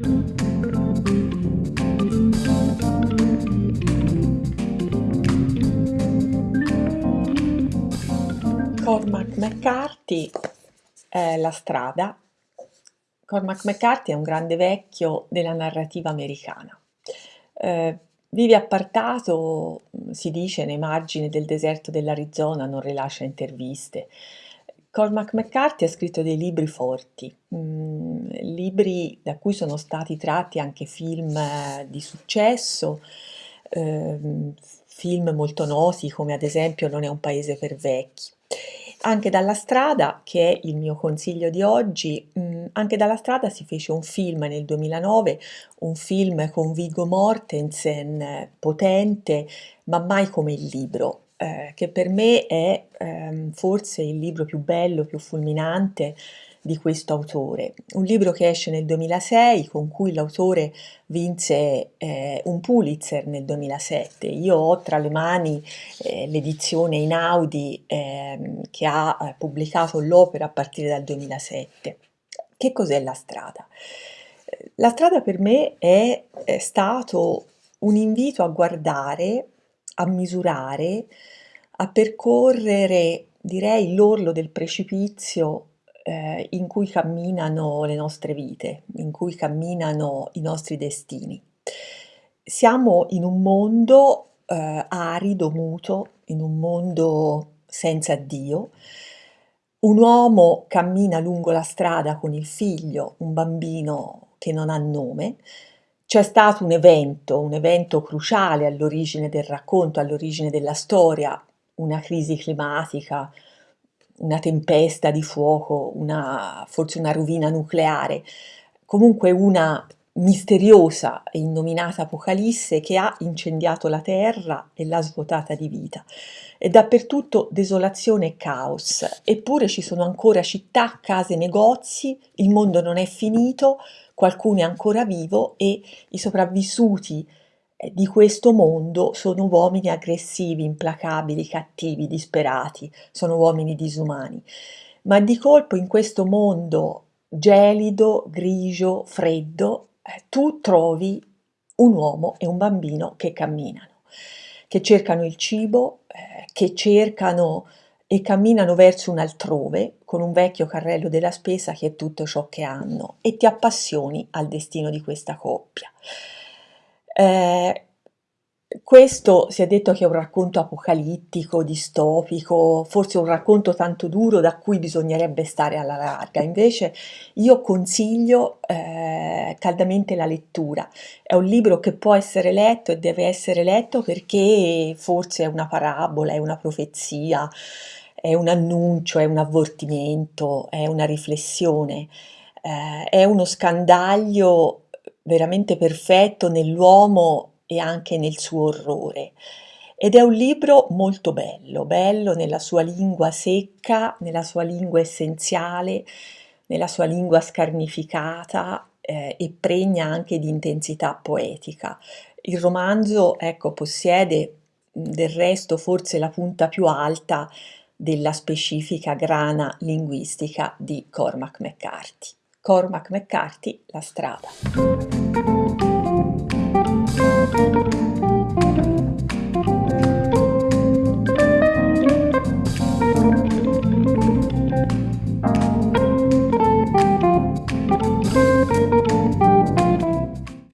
Cormac McCarthy è La strada. Cormac McCarthy è un grande vecchio della narrativa americana. Eh, vive appartato, si dice, nei margini del deserto dell'Arizona, non rilascia interviste. Cormac McCarthy ha scritto dei libri forti, mm, libri da cui sono stati tratti anche film eh, di successo, eh, film molto noti come ad esempio Non è un paese per vecchi. Anche dalla strada, che è il mio consiglio di oggi, mh, mm, anche dalla strada si fece un film nel 2009, un film con Viggo Mortensen, potente, ma mai come il libro, eh, che per me è ehm, forse il libro più bello, più fulminante di questo autore. Un libro che esce nel 2006, con cui l'autore vinse eh, un Pulitzer nel 2007. Io ho tra le mani eh, l'edizione in Audi ehm, che ha eh, pubblicato l'opera a partire dal 2007. Che cos'è la strada? La strada per me è, è stato un invito a guardare, a misurare, a percorrere, direi, l'orlo del precipizio eh, in cui camminano le nostre vite, in cui camminano i nostri destini. Siamo in un mondo eh, arido, muto, in un mondo senza Dio. Un uomo cammina lungo la strada con il figlio, un bambino che non ha nome. C'è stato un evento, un evento cruciale all'origine del racconto, all'origine della storia, una crisi climatica, una tempesta di fuoco, una, forse una rovina nucleare, comunque una misteriosa e innominata Apocalisse che ha incendiato la terra e l'ha svuotata di vita. E dappertutto desolazione e caos, eppure ci sono ancora città, case, negozi, il mondo non è finito, qualcuno è ancora vivo e i sopravvissuti eh, di questo mondo sono uomini aggressivi, implacabili, cattivi, disperati, sono uomini disumani. Ma di colpo in questo mondo gelido, grigio, freddo, tu trovi un uomo e un bambino che camminano, che cercano il cibo, eh, che cercano e camminano verso un altrove con un vecchio carrello della spesa che è tutto ciò che hanno e ti appassioni al destino di questa coppia. Eh, questo si è detto che è un racconto apocalittico, distopico, forse un racconto tanto duro da cui bisognerebbe stare alla larga. Invece io consiglio eh, caldamente la lettura. È un libro che può essere letto e deve essere letto perché forse è una parabola, è una profezia, è un annuncio, è un avvertimento, è una riflessione, eh, è uno scandaglio veramente perfetto nell'uomo e anche nel suo orrore. Ed è un libro molto bello, bello nella sua lingua secca, nella sua lingua essenziale, nella sua lingua scarnificata eh, e pregna anche di intensità poetica. Il romanzo, ecco, possiede del resto forse la punta più alta della specifica grana linguistica di Cormac McCarthy. Cormac McCarthy, La strada.